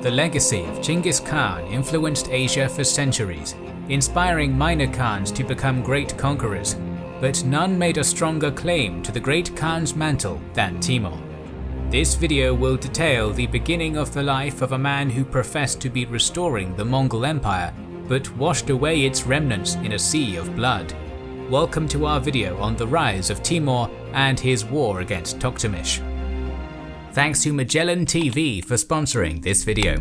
The legacy of Chinggis Khan influenced Asia for centuries, inspiring minor Khans to become great conquerors, but none made a stronger claim to the great Khan's mantle than Timur. This video will detail the beginning of the life of a man who professed to be restoring the Mongol Empire, but washed away its remnants in a sea of blood. Welcome to our video on the rise of Timur and his war against Toktamish. Thanks to Magellan TV for sponsoring this video.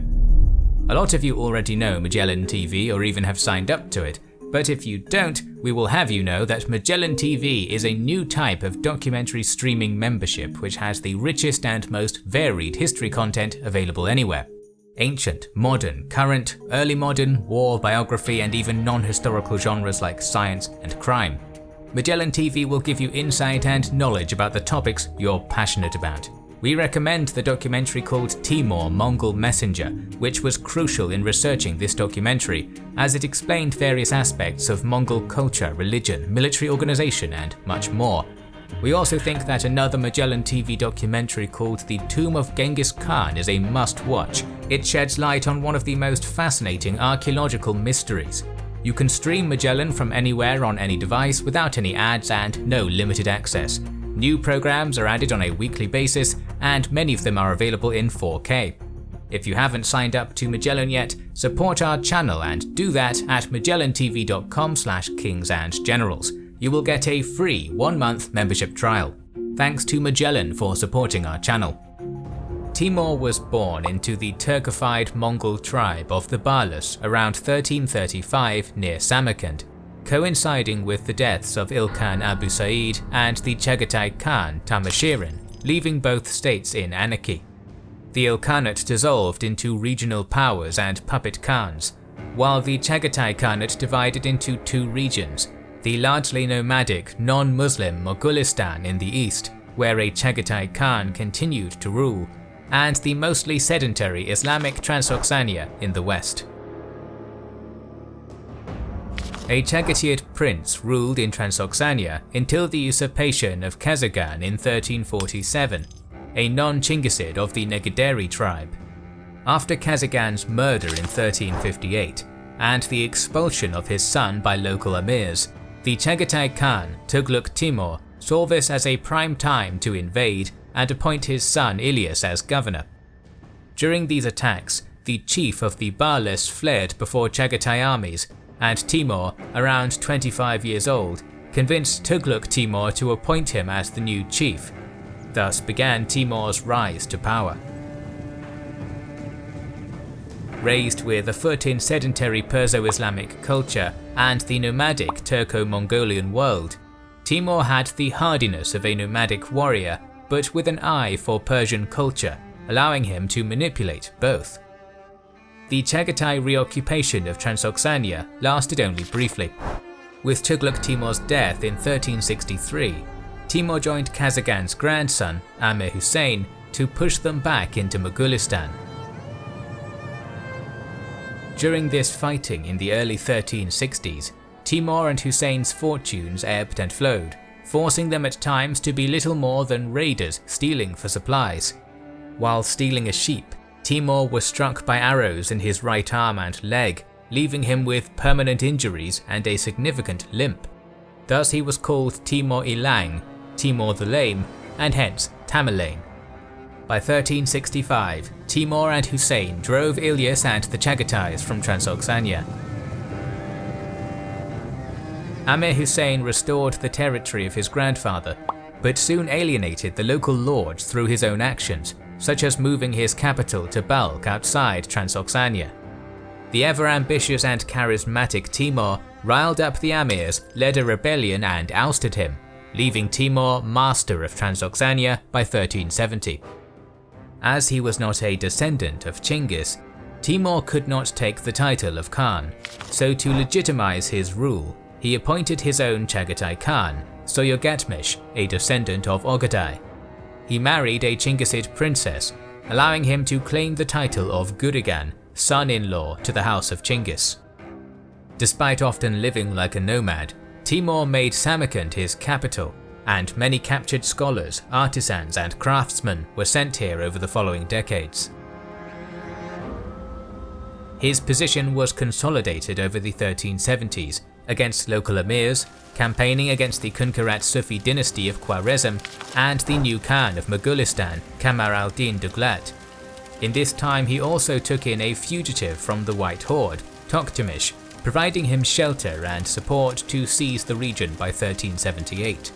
A lot of you already know Magellan TV or even have signed up to it, but if you don't, we will have you know that Magellan TV is a new type of documentary streaming membership which has the richest and most varied history content available anywhere. Ancient, modern, current, early modern, war, biography and even non-historical genres like science and crime. Magellan TV will give you insight and knowledge about the topics you're passionate about. We recommend the documentary called Timur Mongol Messenger, which was crucial in researching this documentary, as it explained various aspects of Mongol culture, religion, military organization and much more. We also think that another Magellan TV documentary called The Tomb of Genghis Khan is a must-watch. It sheds light on one of the most fascinating archaeological mysteries. You can stream Magellan from anywhere on any device without any ads and no limited access. New programs are added on a weekly basis, and many of them are available in 4K. If you haven't signed up to Magellan yet, support our channel and do that at magellantv.com slash kingsandgenerals. You will get a free one-month membership trial. Thanks to Magellan for supporting our channel. Timur was born into the Turkified Mongol tribe of the Barlas around 1335 near Samarkand coinciding with the deaths of Ilkhan Abu Sa'id and the Chagatai Khan Tarmashirin, leaving both states in anarchy. The Ilkhanate dissolved into regional powers and puppet khans, while the Chagatai Khanate divided into two regions, the largely nomadic, non-Muslim Mogulistan in the east, where a Chagatai Khan continued to rule, and the mostly sedentary Islamic Transoxania in the west. A Chagatai prince ruled in Transoxania until the usurpation of Kazagan in 1347, a non-Chinggisid of the Negaderi tribe. After Kazagan's murder in 1358, and the expulsion of his son by local emirs, the Chagatai Khan, Tughluq Timur, saw this as a prime time to invade and appoint his son Ilyas as governor. During these attacks, the chief of the Barlas fled before Chagatai armies and Timur, around 25 years old, convinced Tughluq Timur to appoint him as the new chief. Thus began Timur's rise to power. Raised with a foot in sedentary Perso-Islamic culture and the nomadic Turco-Mongolian world, Timur had the hardiness of a nomadic warrior, but with an eye for Persian culture, allowing him to manipulate both. The Chagatai reoccupation of Transoxania lasted only briefly. With Tughluq Timur's death in 1363, Timur joined Kazagan's grandson, Amir Hussein, to push them back into Mogulistan. During this fighting in the early 1360s, Timur and Hussein's fortunes ebbed and flowed, forcing them at times to be little more than raiders stealing for supplies. While stealing a sheep, Timur was struck by arrows in his right arm and leg, leaving him with permanent injuries and a significant limp. Thus he was called Timur Ilang, Timur the Lame, and hence Tamerlane. By 1365, Timur and Hussein drove Ilyas and the Chagatais from Transoxania. Amir Hussein restored the territory of his grandfather, but soon alienated the local lords through his own actions, such as moving his capital to Balkh outside Transoxania. The ever-ambitious and charismatic Timur riled up the Amirs, led a rebellion and ousted him, leaving Timur master of Transoxania by 1370. As he was not a descendant of Chinggis, Timur could not take the title of Khan, so to legitimize his rule, he appointed his own Chagatai Khan, Soyogatmish, a descendant of Ogadai he married a Chinggisid princess, allowing him to claim the title of Gurigan, son-in-law to the house of Chinggis. Despite often living like a nomad, Timur made Samarkand his capital, and many captured scholars, artisans and craftsmen were sent here over the following decades. His position was consolidated over the 1370s against local emirs, campaigning against the Kunkarat Sufi dynasty of Khwarezm and the new Khan of Mughalistan, Kamar al-Din Duglat. In this time he also took in a fugitive from the White Horde, Toktamish, providing him shelter and support to seize the region by 1378.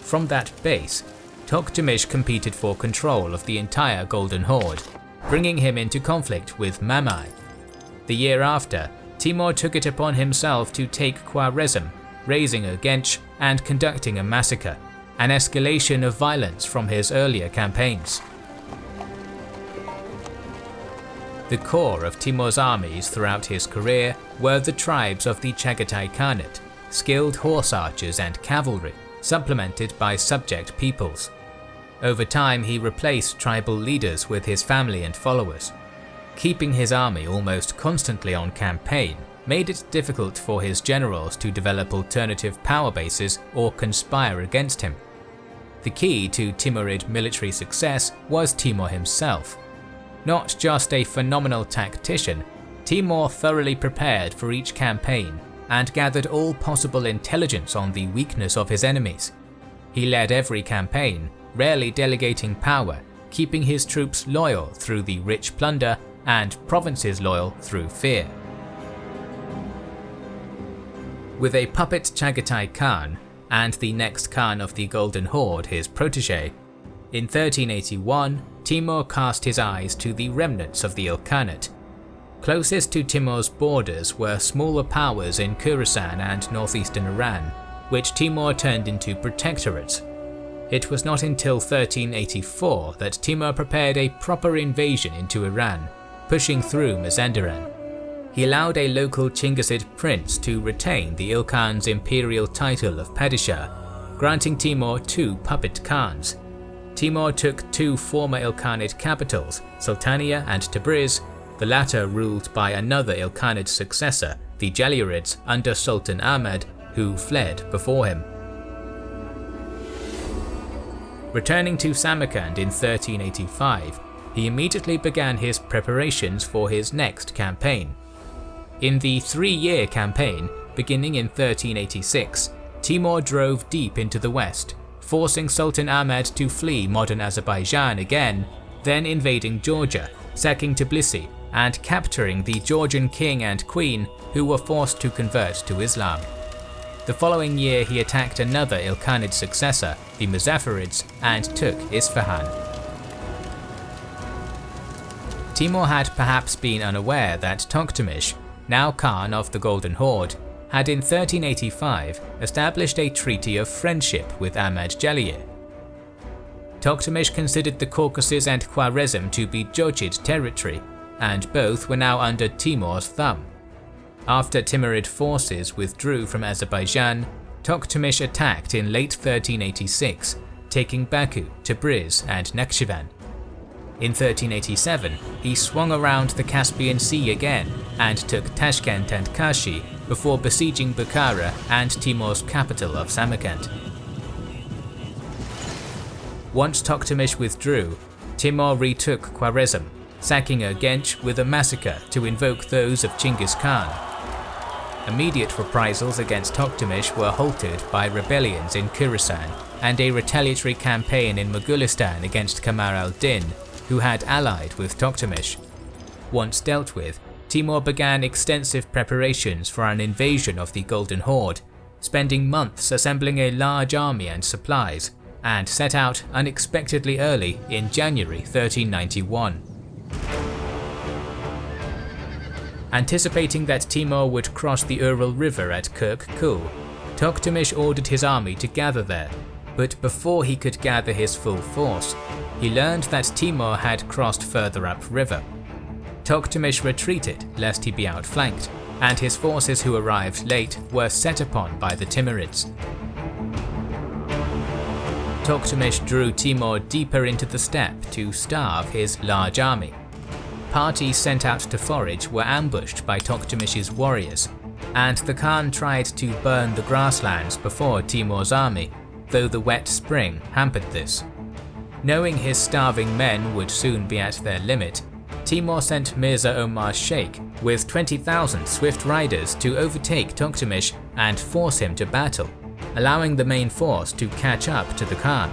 From that base, Toktamish competed for control of the entire Golden Horde, bringing him into conflict with Mamai. The year after, Timur took it upon himself to take Khwarezm, razing a Gench and conducting a massacre, an escalation of violence from his earlier campaigns. The core of Timur's armies throughout his career were the tribes of the Chagatai Khanate, skilled horse archers and cavalry, supplemented by subject peoples. Over time he replaced tribal leaders with his family and followers. Keeping his army almost constantly on campaign made it difficult for his generals to develop alternative power bases or conspire against him. The key to Timurid military success was Timur himself. Not just a phenomenal tactician, Timur thoroughly prepared for each campaign and gathered all possible intelligence on the weakness of his enemies. He led every campaign, rarely delegating power, keeping his troops loyal through the rich plunder and provinces loyal through fear. With a puppet Chagatai Khan and the next Khan of the Golden Horde his protege, in 1381 Timur cast his eyes to the remnants of the Ilkhanate. Closest to Timur's borders were smaller powers in Khorasan and northeastern Iran, which Timur turned into protectorates. It was not until 1384 that Timur prepared a proper invasion into Iran, pushing through Mazandaran. He allowed a local Chinggisid prince to retain the Ilkhan's imperial title of Padishah, granting Timur two puppet khans, Timur took two former Ilkhanid capitals, Sultania and Tabriz, the latter ruled by another Ilkhanid successor, the Jalayirids under Sultan Ahmad, who fled before him. Returning to Samarkand in 1385, he immediately began his preparations for his next campaign. In the three-year campaign, beginning in 1386, Timur drove deep into the west, forcing Sultan Ahmed to flee modern Azerbaijan again, then invading Georgia, sacking Tbilisi, and capturing the Georgian king and queen who were forced to convert to Islam. The following year he attacked another Ilkhanid successor, the Muzaffarids, and took Isfahan. Timur had perhaps been unaware that Toktamish, now Khan of the Golden Horde, had in 1385 established a treaty of friendship with Ahmad Jalayir. Toktamish considered the Caucasus and Khwarezm to be Jochid territory, and both were now under Timur's thumb. After Timurid forces withdrew from Azerbaijan, Toktamish attacked in late 1386, taking Baku, Tabriz and Nakhchivan. In 1387, he swung around the Caspian Sea again and took Tashkent and Kashi before besieging Bukhara and Timur's capital of Samarkand. Once Toktamish withdrew, Timur retook Khwarezm, sacking Urgench with a massacre to invoke those of Chinggis Khan. Immediate reprisals against Toktamish were halted by rebellions in Khorasan and a retaliatory campaign in Mughalistan against Kamar al-Din, who had allied with Toktamish. Once dealt with, Timur began extensive preparations for an invasion of the Golden Horde, spending months assembling a large army and supplies, and set out unexpectedly early in January 1391. Anticipating that Timur would cross the Ural River at Kirk Kul, Toktamish ordered his army to gather there, but before he could gather his full force, he learned that Timur had crossed further upriver Toktamish retreated lest he be outflanked, and his forces who arrived late were set upon by the Timurids. Toktamish drew Timur deeper into the steppe to starve his large army. Parties sent out to forage were ambushed by Toktamish's warriors, and the Khan tried to burn the grasslands before Timur's army, though the wet spring hampered this. Knowing his starving men would soon be at their limit, Timur sent Mirza Omar Sheikh with 20,000 swift riders to overtake Toktamish and force him to battle, allowing the main force to catch up to the Khan.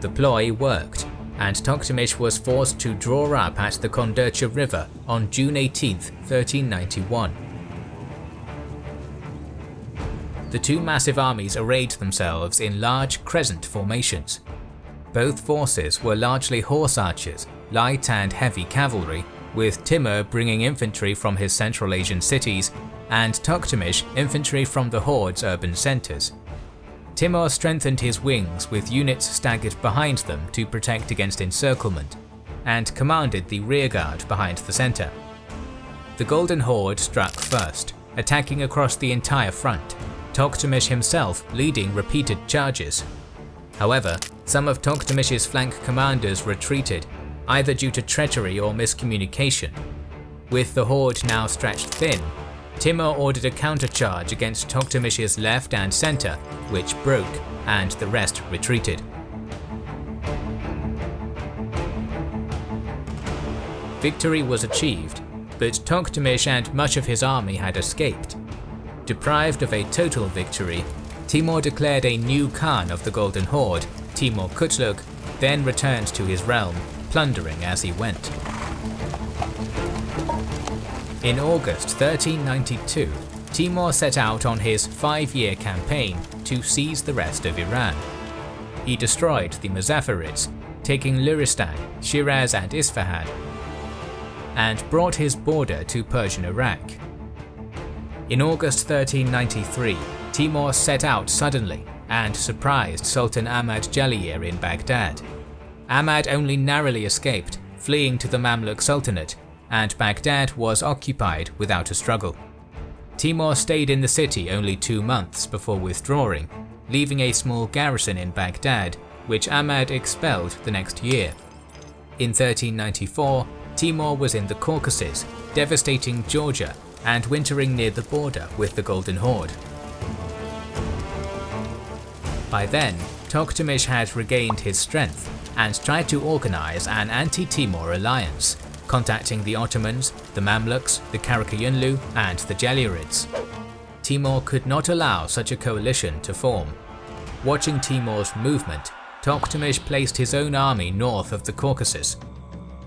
The ploy worked, and Toktamish was forced to draw up at the Kondercha River on June 18, 1391. The two massive armies arrayed themselves in large crescent formations. Both forces were largely horse archers, light and heavy cavalry, with Timur bringing infantry from his Central Asian cities and Toktamish infantry from the Horde's urban centres. Timur strengthened his wings with units staggered behind them to protect against encirclement, and commanded the rearguard behind the centre. The Golden Horde struck first, attacking across the entire front, Toktamish himself leading repeated charges. However, some of Toktamish's flank commanders retreated, either due to treachery or miscommunication. With the horde now stretched thin, Timur ordered a countercharge against Toktamish's left and centre, which broke, and the rest retreated. Victory was achieved, but Toktamish and much of his army had escaped. Deprived of a total victory, Timur declared a new Khan of the Golden Horde, Timur Kutluk, then returned to his realm, plundering as he went. In August 1392, Timur set out on his five-year campaign to seize the rest of Iran. He destroyed the Muzaffarids, taking Luristan, Shiraz and Isfahan, and brought his border to Persian Iraq. In August 1393, Timur set out suddenly and surprised Sultan Ahmad Jalayir in Baghdad. Ahmad only narrowly escaped, fleeing to the Mamluk Sultanate and Baghdad was occupied without a struggle. Timur stayed in the city only two months before withdrawing, leaving a small garrison in Baghdad, which Ahmad expelled the next year. In 1394, Timur was in the Caucasus, devastating Georgia and wintering near the border with the Golden Horde. By then, Toktamish had regained his strength and tried to organize an anti-Timur alliance, contacting the Ottomans, the Mamluks, the Karakayunlu, and the Jalayirids. Timur could not allow such a coalition to form. Watching Timur's movement, Toktamish placed his own army north of the Caucasus.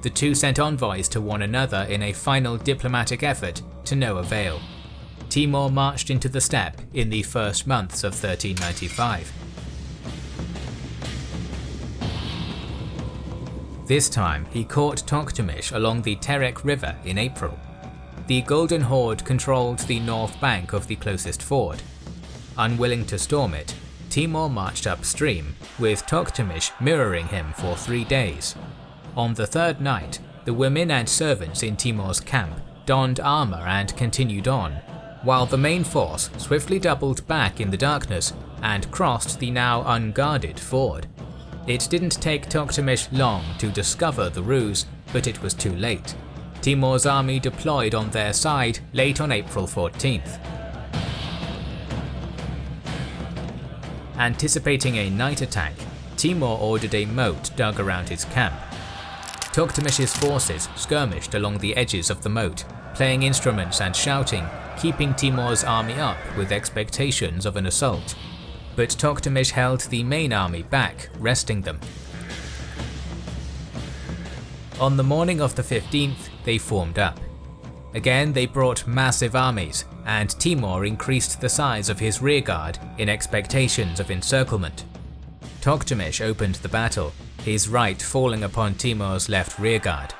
The two sent envoys to one another in a final diplomatic effort to no avail. Timur marched into the steppe in the first months of 1395. This time he caught Toktamish along the Terek River in April. The Golden Horde controlled the north bank of the closest ford. Unwilling to storm it, Timur marched upstream, with Toktamish mirroring him for three days. On the third night, the women and servants in Timur's camp donned armour and continued on, while the main force swiftly doubled back in the darkness and crossed the now unguarded ford. It didn't take Toktamish long to discover the ruse, but it was too late. Timur's army deployed on their side late on April 14th. Anticipating a night attack, Timur ordered a moat dug around his camp. Toktamish's forces skirmished along the edges of the moat, playing instruments and shouting, keeping Timur's army up with expectations of an assault but Toktamish held the main army back, resting them. On the morning of the 15th, they formed up. Again, they brought massive armies, and Timur increased the size of his rearguard in expectations of encirclement. Toktamish opened the battle, his right falling upon Timur's left rearguard.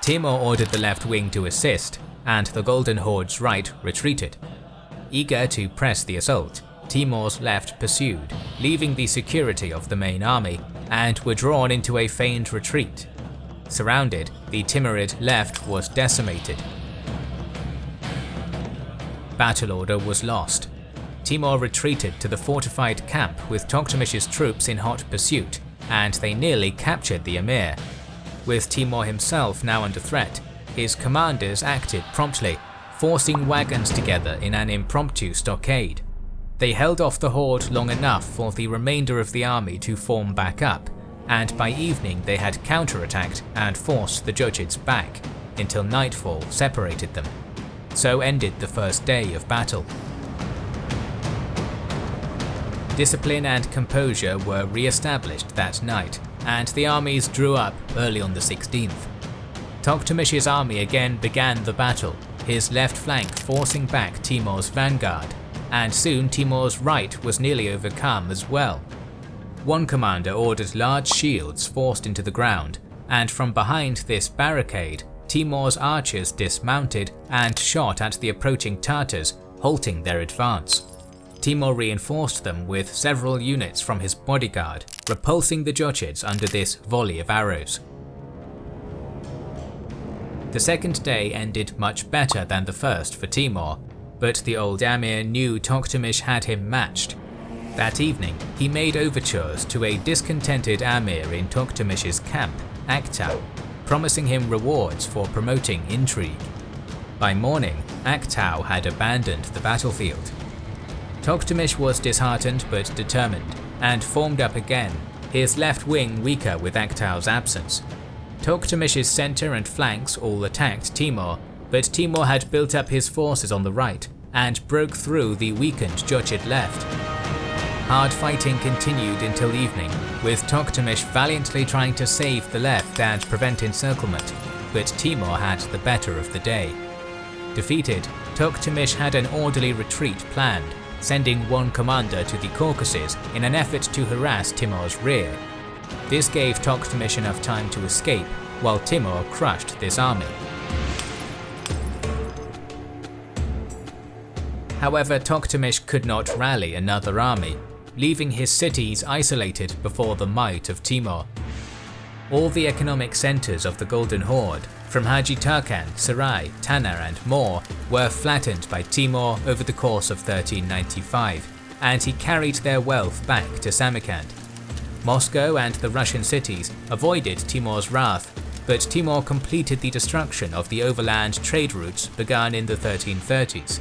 Timur ordered the left wing to assist, and the Golden Horde's right retreated. Eager to press the assault, Timur's left pursued, leaving the security of the main army, and were drawn into a feigned retreat. Surrounded, the Timurid left was decimated. Battle order was lost. Timur retreated to the fortified camp with Toktamish's troops in hot pursuit, and they nearly captured the emir. With Timur himself now under threat, his commanders acted promptly, forcing wagons together in an impromptu stockade. They held off the horde long enough for the remainder of the army to form back up, and by evening they had counterattacked and forced the Jochids back, until nightfall separated them. So ended the first day of battle. Discipline and composure were re-established that night, and the armies drew up early on the 16th. Toktamish's army again began the battle, his left flank forcing back Timur's vanguard, and soon Timur's right was nearly overcome as well. One commander ordered large shields forced into the ground, and from behind this barricade, Timur's archers dismounted and shot at the approaching Tartars, halting their advance. Timur reinforced them with several units from his bodyguard, repulsing the Jochids under this volley of arrows. The second day ended much better than the first for Timur, but the old Amir knew Tokhtamish had him matched. That evening, he made overtures to a discontented Amir in Tokhtamish's camp, Aktau, promising him rewards for promoting intrigue. By morning, Aktau had abandoned the battlefield. Tokhtamish was disheartened but determined, and formed up again, his left wing weaker with Aktau's absence. Toktamish's centre and flanks all attacked Timur, but Timur had built up his forces on the right and broke through the weakened Jochid left. Hard fighting continued until evening, with Toktamish valiantly trying to save the left and prevent encirclement, but Timur had the better of the day. Defeated, Toktamish had an orderly retreat planned, sending one commander to the Caucasus in an effort to harass Timur's rear. This gave Tokhtamish enough time to escape, while Timur crushed this army. However, Tokhtamish could not rally another army, leaving his cities isolated before the might of Timur. All the economic centres of the Golden Horde, from Haji Tarkan, Sarai, Tanar and more, were flattened by Timur over the course of 1395, and he carried their wealth back to Samarkand. Moscow and the Russian cities avoided Timur's wrath, but Timur completed the destruction of the overland trade routes begun in the 1330s.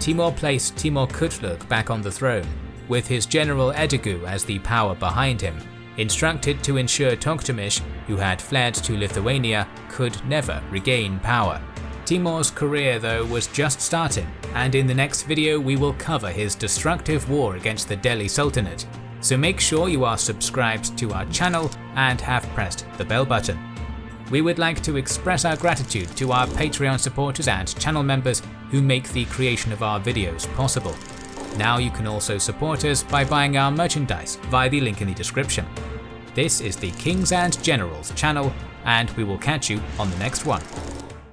Timur placed Timur Kutluk back on the throne, with his general Edigu as the power behind him, instructed to ensure Tokhtamish, who had fled to Lithuania, could never regain power. Timur's career though was just starting, and in the next video we will cover his destructive war against the Delhi Sultanate, so make sure you are subscribed to our channel and have pressed the bell button. We would like to express our gratitude to our Patreon supporters and channel members who make the creation of our videos possible. Now you can also support us by buying our merchandise via the link in the description. This is the Kings and Generals channel, and we will catch you on the next one.